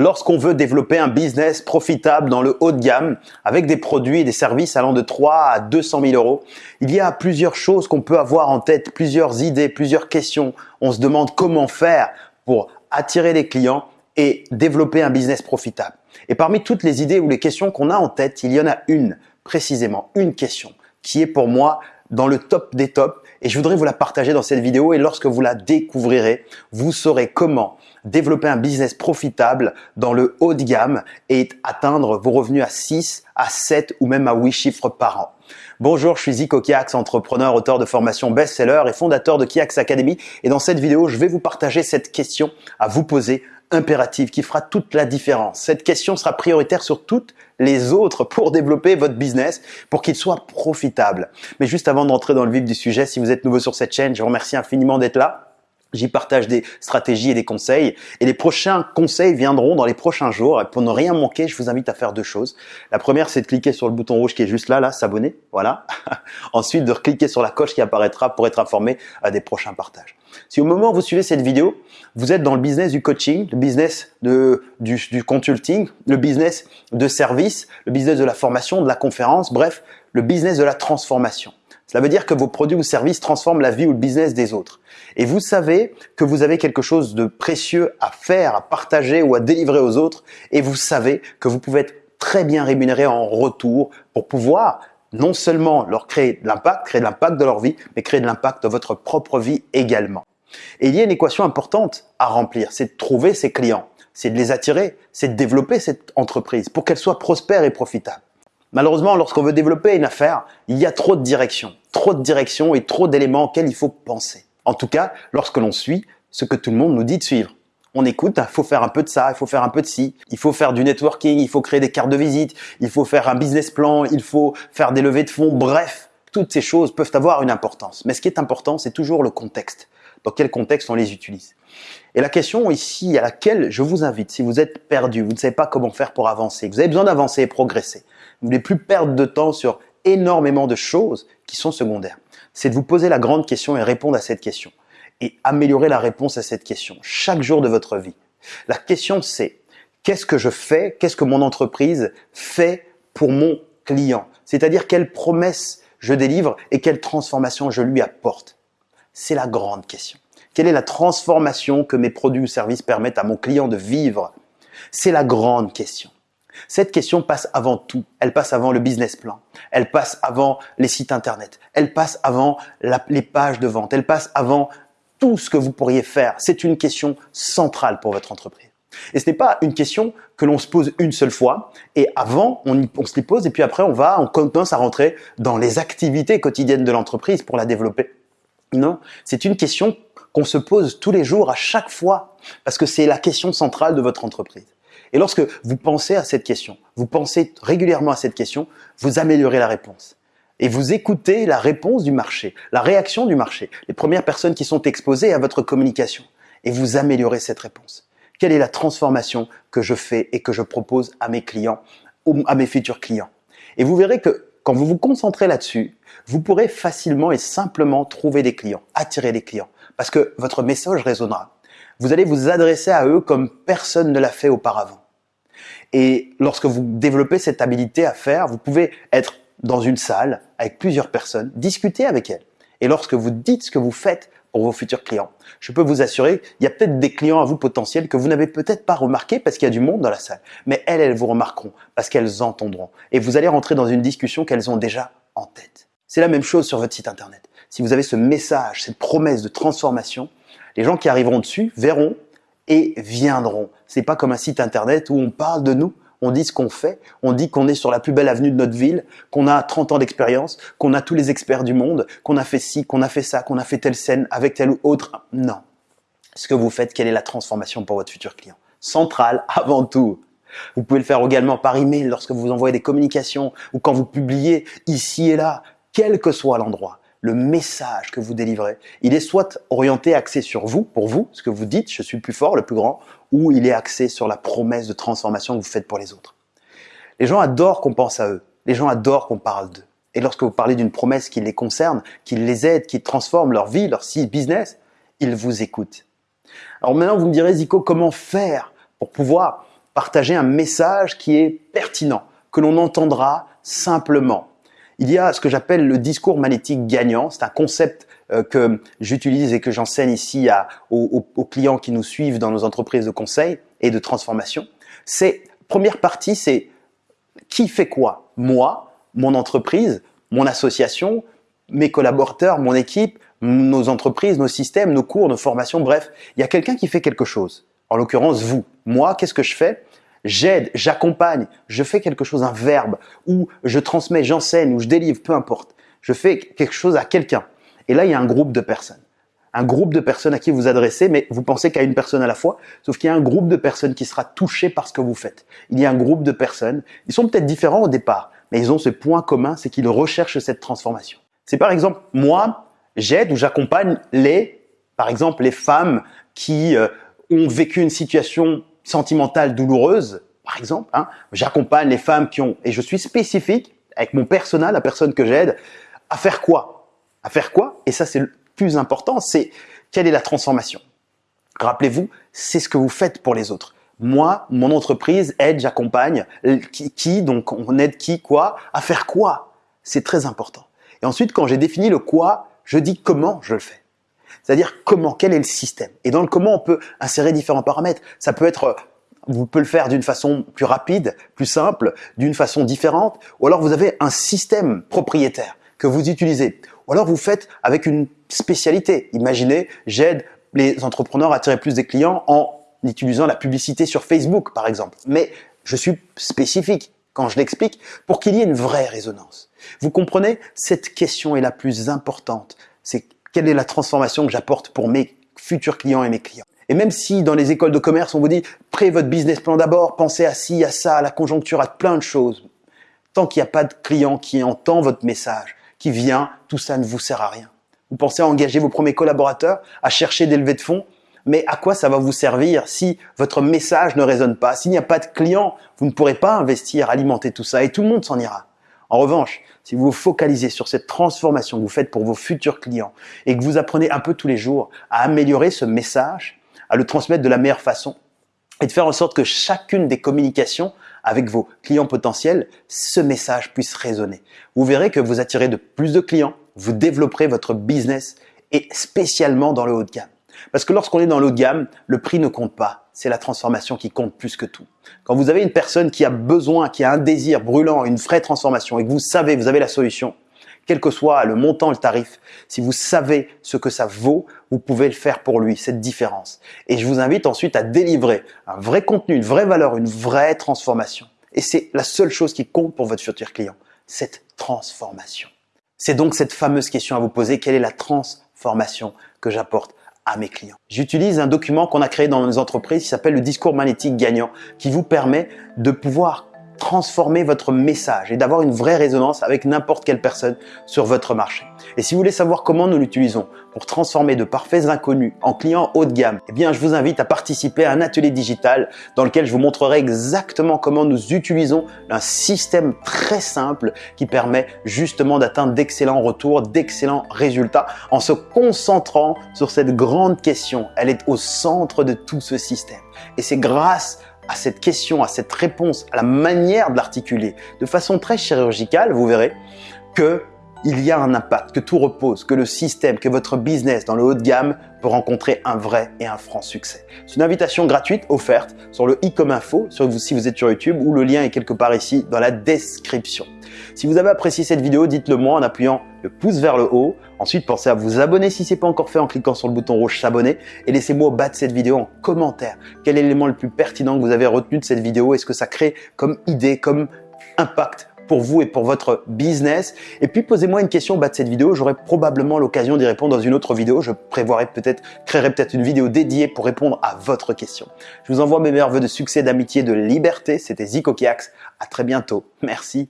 lorsqu'on veut développer un business profitable dans le haut de gamme avec des produits et des services allant de 3 à 200 000 euros, il y a plusieurs choses qu'on peut avoir en tête, plusieurs idées, plusieurs questions. On se demande comment faire pour attirer les clients et développer un business profitable. Et parmi toutes les idées ou les questions qu'on a en tête, il y en a une, précisément une question, qui est pour moi dans le top des tops et je voudrais vous la partager dans cette vidéo et lorsque vous la découvrirez, vous saurez comment développer un business profitable dans le haut de gamme et atteindre vos revenus à 6, à 7 ou même à 8 chiffres par an. Bonjour, je suis Zico Kiax, entrepreneur, auteur de formation best-seller et fondateur de Kiax Academy. Et dans cette vidéo, je vais vous partager cette question à vous poser impérative qui fera toute la différence. Cette question sera prioritaire sur toutes les autres pour développer votre business, pour qu'il soit profitable. Mais juste avant d'entrer dans le vif du sujet, si vous êtes nouveau sur cette chaîne, je vous remercie infiniment d'être là. J'y partage des stratégies et des conseils. Et les prochains conseils viendront dans les prochains jours. Et pour ne rien manquer, je vous invite à faire deux choses. La première, c'est de cliquer sur le bouton rouge qui est juste là, là, s'abonner. Voilà. Ensuite, de cliquer sur la coche qui apparaîtra pour être informé à des prochains partages. Si au moment où vous suivez cette vidéo, vous êtes dans le business du coaching, le business de, du, du consulting, le business de service, le business de la formation, de la conférence, bref, le business de la transformation. Cela veut dire que vos produits ou services transforment la vie ou le business des autres. Et vous savez que vous avez quelque chose de précieux à faire, à partager ou à délivrer aux autres. Et vous savez que vous pouvez être très bien rémunéré en retour pour pouvoir non seulement leur créer de l'impact, créer de l'impact de leur vie, mais créer de l'impact de votre propre vie également. Et il y a une équation importante à remplir, c'est de trouver ses clients, c'est de les attirer, c'est de développer cette entreprise pour qu'elle soit prospère et profitable. Malheureusement, lorsqu'on veut développer une affaire, il y a trop de directions, trop de directions et trop d'éléments auxquels il faut penser. En tout cas, lorsque l'on suit ce que tout le monde nous dit de suivre. On écoute, il faut faire un peu de ça, il faut faire un peu de ci, il faut faire du networking, il faut créer des cartes de visite, il faut faire un business plan, il faut faire des levées de fonds, bref, toutes ces choses peuvent avoir une importance. Mais ce qui est important, c'est toujours le contexte. Dans quel contexte on les utilise? Et la question ici à laquelle je vous invite, si vous êtes perdu, vous ne savez pas comment faire pour avancer, vous avez besoin d'avancer et progresser, ne voulez plus perdre de temps sur énormément de choses qui sont secondaires, c'est de vous poser la grande question et répondre à cette question et améliorer la réponse à cette question chaque jour de votre vie. La question c'est qu'est-ce que je fais, qu'est-ce que mon entreprise fait pour mon client? C'est-à-dire quelle promesse je délivre et quelle transformation je lui apporte? C'est la grande question. Quelle est la transformation que mes produits ou services permettent à mon client de vivre? C'est la grande question. Cette question passe avant tout. Elle passe avant le business plan. Elle passe avant les sites internet. Elle passe avant les pages de vente. Elle passe avant tout ce que vous pourriez faire. C'est une question centrale pour votre entreprise. Et ce n'est pas une question que l'on se pose une seule fois et avant on, on se les pose et puis après on va, on commence à rentrer dans les activités quotidiennes de l'entreprise pour la développer. Non, c'est une question qu'on se pose tous les jours à chaque fois parce que c'est la question centrale de votre entreprise. Et lorsque vous pensez à cette question, vous pensez régulièrement à cette question, vous améliorez la réponse. Et vous écoutez la réponse du marché, la réaction du marché, les premières personnes qui sont exposées à votre communication. Et vous améliorez cette réponse. Quelle est la transformation que je fais et que je propose à mes clients à mes futurs clients? Et vous verrez que quand vous vous concentrez là-dessus, vous pourrez facilement et simplement trouver des clients, attirer des clients, parce que votre message résonnera. Vous allez vous adresser à eux comme personne ne l'a fait auparavant. Et lorsque vous développez cette habilité à faire, vous pouvez être dans une salle avec plusieurs personnes, discuter avec elles. Et lorsque vous dites ce que vous faites pour vos futurs clients, je peux vous assurer, il y a peut-être des clients à vous potentiels que vous n'avez peut-être pas remarqué parce qu'il y a du monde dans la salle. Mais elles, elles vous remarqueront parce qu'elles entendront. Et vous allez rentrer dans une discussion qu'elles ont déjà en tête. C'est la même chose sur votre site internet. Si vous avez ce message, cette promesse de transformation, les gens qui arriveront dessus verront et viendront. C'est pas comme un site internet où on parle de nous, on dit ce qu'on fait, on dit qu'on est sur la plus belle avenue de notre ville, qu'on a 30 ans d'expérience, qu'on a tous les experts du monde, qu'on a fait ci, qu'on a fait ça, qu'on a fait telle scène avec tel ou autre. Non. Ce que vous faites, quelle est la transformation pour votre futur client? Centrale avant tout. Vous pouvez le faire également par email lorsque vous envoyez des communications ou quand vous publiez ici et là, quel que soit l'endroit le message que vous délivrez, il est soit orienté, axé sur vous, pour vous, ce que vous dites, je suis le plus fort, le plus grand, ou il est axé sur la promesse de transformation que vous faites pour les autres. Les gens adorent qu'on pense à eux. Les gens adorent qu'on parle d'eux. Et lorsque vous parlez d'une promesse qui les concerne, qui les aide, qui transforme leur vie, leur business, ils vous écoutent. Alors maintenant, vous me direz, Zico, comment faire pour pouvoir partager un message qui est pertinent, que l'on entendra simplement? Il y a ce que j'appelle le discours magnétique gagnant. C'est un concept euh, que j'utilise et que j'enseigne ici à, aux, aux, clients qui nous suivent dans nos entreprises de conseil et de transformation. C'est première partie, c'est qui fait quoi? Moi, mon entreprise, mon association, mes collaborateurs, mon équipe, nos entreprises, nos systèmes, nos cours, nos formations, bref, il y a quelqu'un qui fait quelque chose. En l'occurrence, vous. Moi, qu'est-ce que je fais? J'aide, j'accompagne, je fais quelque chose, un verbe, ou je transmets, j'enseigne, ou je délivre, peu importe. Je fais quelque chose à quelqu'un. Et là, il y a un groupe de personnes. Un groupe de personnes à qui vous adressez, mais vous pensez qu'à une personne à la fois, sauf qu'il y a un groupe de personnes qui sera touché par ce que vous faites. Il y a un groupe de personnes, ils sont peut-être différents au départ, mais ils ont ce point commun, c'est qu'ils recherchent cette transformation. C'est par exemple, moi, j'aide ou j'accompagne les, par exemple, les femmes qui euh, ont vécu une situation sentimentale douloureuse, par exemple. Hein. J'accompagne les femmes qui ont, et je suis spécifique avec mon personnel, la personne que j'aide, à faire quoi? À faire quoi? Et ça, c'est le plus important, c'est quelle est la transformation? Rappelez-vous, c'est ce que vous faites pour les autres. Moi, mon entreprise aide, j'accompagne. Qui, qui, donc on aide qui, quoi À faire quoi? C'est très important. Et ensuite, quand j'ai défini le quoi, je dis comment je le fais. C'est-à-dire comment, quel est le système. Et dans le comment, on peut insérer différents paramètres. Ça peut être, vous pouvez le faire d'une façon plus rapide, plus simple, d'une façon différente, ou alors vous avez un système propriétaire que vous utilisez. Ou alors vous faites avec une spécialité. Imaginez, j'aide les entrepreneurs à attirer plus des clients en utilisant la publicité sur Facebook, par exemple. Mais je suis spécifique quand je l'explique pour qu'il y ait une vraie résonance. Vous comprenez Cette question est la plus importante. C'est quelle est la transformation que j'apporte pour mes futurs clients et mes clients. Et même si dans les écoles de commerce, on vous dit, prêt votre business plan d'abord, pensez à ci, à ça, à la conjoncture, à plein de choses. Tant qu'il n'y a pas de client qui entend votre message, qui vient, tout ça ne vous sert à rien. Vous pensez à engager vos premiers collaborateurs, à chercher des levées de fonds, mais à quoi ça va vous servir si votre message ne résonne pas? S'il n'y a pas de client, vous ne pourrez pas investir, alimenter tout ça et tout le monde s'en ira. En revanche, si vous vous focalisez sur cette transformation que vous faites pour vos futurs clients et que vous apprenez un peu tous les jours à améliorer ce message, à le transmettre de la meilleure façon et de faire en sorte que chacune des communications avec vos clients potentiels, ce message puisse résonner. Vous verrez que vous attirez de plus de clients, vous développerez votre business et spécialement dans le haut de gamme. Parce que lorsqu'on est dans le gamme, le prix ne compte pas. C'est la transformation qui compte plus que tout. Quand vous avez une personne qui a besoin, qui a un désir brûlant, une vraie transformation et que vous savez, vous avez la solution, quel que soit le montant, le tarif, si vous savez ce que ça vaut, vous pouvez le faire pour lui, cette différence. Et je vous invite ensuite à délivrer un vrai contenu, une vraie valeur, une vraie transformation. Et c'est la seule chose qui compte pour votre futur client, cette transformation. C'est donc cette fameuse question à vous poser, quelle est la transformation que j'apporte mes clients. J'utilise un document qu'on a créé dans nos entreprises qui s'appelle le discours magnétique gagnant qui vous permet de pouvoir transformer votre message et d'avoir une vraie résonance avec n'importe quelle personne sur votre marché. Et si vous voulez savoir comment nous l'utilisons pour transformer de parfaits inconnus en clients haut de gamme, eh bien, je vous invite à participer à un atelier digital dans lequel je vous montrerai exactement comment nous utilisons un système très simple qui permet justement d'atteindre d'excellents retours, d'excellents résultats en se concentrant sur cette grande question. Elle est au centre de tout ce système. Et c'est grâce à cette question, à cette réponse, à la manière de l'articuler de façon très chirurgicale, vous verrez que il y a un impact, que tout repose, que le système, que votre business dans le haut de gamme peut rencontrer un vrai et un franc succès. C'est une invitation gratuite offerte sur le i comme info, si vous êtes sur YouTube, ou le lien est quelque part ici dans la description. Si vous avez apprécié cette vidéo, dites-le moi en appuyant le pouce vers le haut. Ensuite, pensez à vous abonner si ce n'est pas encore fait en cliquant sur le bouton rouge s'abonner et laissez-moi au bas de cette vidéo en commentaire quel est l'élément le plus pertinent que vous avez retenu de cette vidéo? Et ce que ça crée comme idée, comme impact pour vous et pour votre business? Et puis posez-moi une question au bas de cette vidéo, j'aurai probablement l'occasion d'y répondre dans une autre vidéo. Je prévoirai peut-être, créerai peut-être une vidéo dédiée pour répondre à votre question. Je vous envoie mes meilleurs voeux de succès, d'amitié, de liberté. C'était Zico Kiax. À très bientôt. Merci.